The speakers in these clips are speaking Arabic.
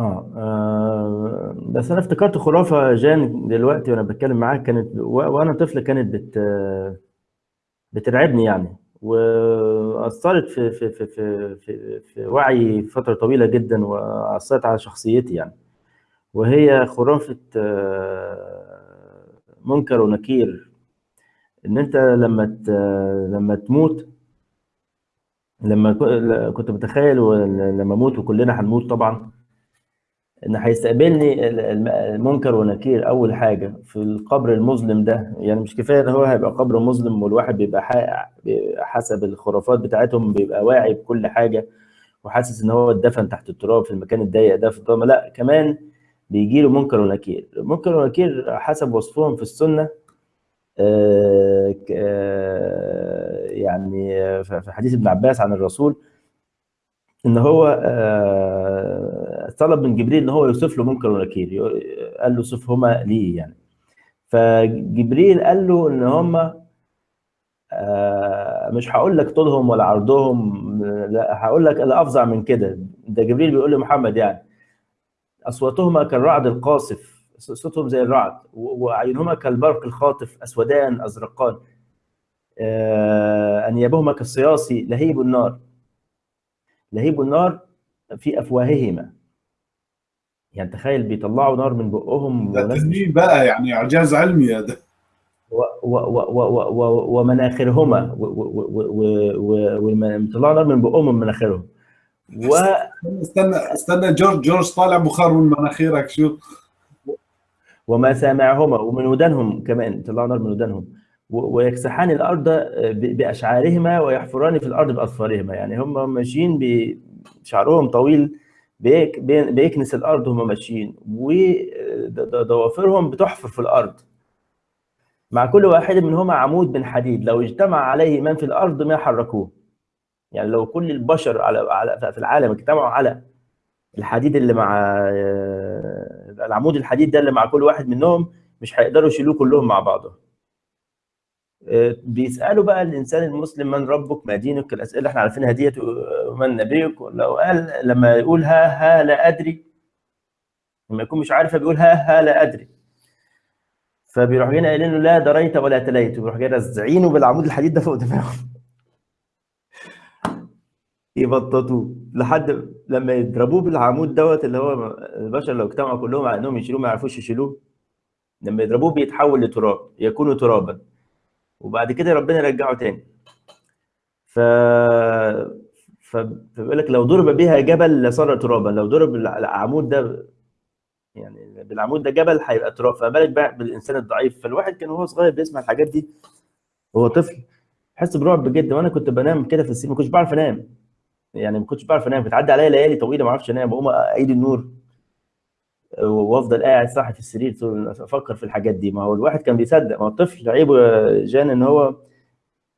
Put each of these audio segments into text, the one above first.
آه. آه بس أنا افتكرت خرافة جان دلوقتي وأنا باتكلم معاك كانت و وأنا طفل كانت بت بترعبني يعني، وأثّرت في في في في في في وعيي فترة طويلة جدًا وأثّرت على شخصيتي يعني، وهي خرافة منكر ونكير، إن أنت لمّا ت لمّا تموت لمّا كنت متخيل لمّا أموت وكلنا هنموت طبعًا، إن هيستقبلني ال الم منكر ونكير أول حاجة في القبر المظلم ده، يعني مش كفاية إن هو هيبقى قبر مظلم والواحد بيبقى حسب الخرافات بتاعتهم بيبقى واعي بكل حاجة، وحاسس إن هو اتدفن تحت التراب في المكان الضيق ده في الضلمة، لأ كمان بييجي له منكر ونكير، منكر ونكير حسب وصفهم في السنة آآ ك يعني في حديث ابن عباس عن الرسول إن هو آآ طلب من جبريل إن هو يوصف له منكر ونكير، قال له صفهما لي يعني، فجبريل قال له إن هم آآ مش هاقول لك طولهم ولا عرضهم، لأ هاقول لك الأفظع من كده، ده جبريل بيقول لمحمد يعني، أصواتهما كالرعد القاصف، صوتهم زي الرعد، و وأعينهما كالبرق الخاطف، أسودان أزرقان، آآ أنيابهما كالصياص لهيب النار. لهيب النار في أفواههما. يعني تخيل بيطلّعوا نار من بُقّهم ده تنين بقى يعني إعجاز علمي هذا. ومناخرهما و و و و و والم بيطلّعوا نار من بُقّهم ومن مناخيرهم. و استنى استنى جورج جورج طالع بخار من مناخيرك شو؟ ومسامعهما ومن ودانهم كمان، بيطلّعوا نار من ودانهم، ويكسحان الأرض ب بأشعارهما ويحفران في الأرض بأظفارهما، يعني هم ماشيين ب شعرهم طويل بيك بي بيكنس الأرض وهُم ماشيين، و ض ض ضوافرهم بتحفر في الأرض. مع كل واحد منهما عمود من حديد، لو اجتمع عليه من في الأرض ما حرّكوه. يعني لو كل البشر على على في العالم اجتمعوا على الحديد اللي مع العمود الحديد ده اللي مع كل واحد منهم، مش هيقدروا يشيلوه كلّهم مع بعضهم. آآ بيسألوا بقى الإنسان المسلم من ربُّك، ما دينُك، الأسئلة اللي إحنا عارفينها ديّة ومن نبيُّك، لو قال لمّا يقول ها ها لا أدري لمّا يكون مش عارف فبيقول ها ها لا أدري. فبيروحوا جايين قايلين له لا دريت ولا تليت، ويروحوا جايين رازعينه بالعمود الحديد ده فوق دماغه. يبططوه لحد لمّا يضربوه بالعمود دوّة اللي هو البشر لو اجتمعوا كلّهم على إنهم يشيلوه ما يعرفوش يشيلوه، لمّا يضربوه بيتحول لتراب، يكون ترابًا، وبعد كده ربنا يرجّعه تاني. ف فبيقول لك لو ضُرب بها جبل لصار ترابًا، لو ضُرب الع العمود ده يعني بالعمود ده جبل هيبقى تراب، فما بالك بقى بالإنسان الضعيف، فالواحد كان وهو صغير بيسمع الحاجات دي وهو طفل، يحس برعب جدًا، وأنا كنت بانام كده في السرير ما كنتش باعرف أنام، يعني ما كنتش باعرف أنام، بتعدّي عليَّ ليالي طويلة ما أعرفش أنام، باقوم أعيد النور. وافضل قاعد صاحي في السرير أفكر في الحاجات دي. ما هو الواحد كان بيصدق ما هو الطفل عيبه يا جان إن هو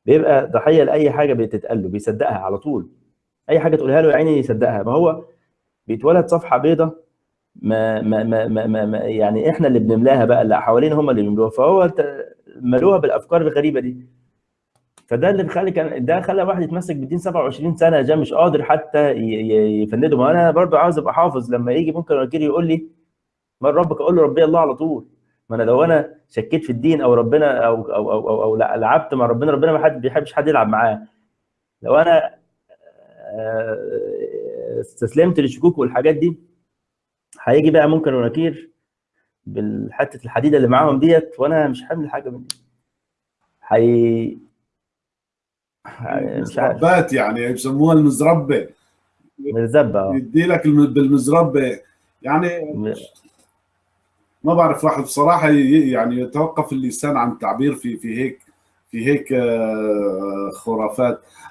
بيبقى ضحيه لاي حاجة بتتقال له بيصدقها على طول. أي حاجة تقولها له يا عيني يصدقها ما هو بيتولد صفحة بيضة ما ما ما ما, ما, يعني إحنا اللي بنملاها بقى اللي حوالينا هم اللي بيملوها. فهو ملوها بالأفكار الغريبة دي. فده اللي بيخلي كان ده خلى الواحد يتمسك بالدين 27 سنة جان مش قادر حتى يفنده ما أنا برضو عاوز أبقى حافظ لما يجي ممكن وكيل يقول لي من ربك؟ أقول له ربي الله على طول. ما أنا لو أنا شكيت في الدين أو ربنا أو أو أو, أو, أو لعبت مع ربنا ربنا ما حد بيحبش حد يلعب معاه. لو أنا استسلمت للشكوك والحاجات دي هيجي بقى منكر ونكير بالحتة الحديدة اللي معاهم ديت وأنا مش حامل حاجة من دي. هي مش عارف. يعني بيسموها المزربة. مزبه يدي لك بالمزربة. يعني ما بعرف واحد بصراحة يعني يتوقف اللسان عن التعبير في في هيك في هيك خرافات.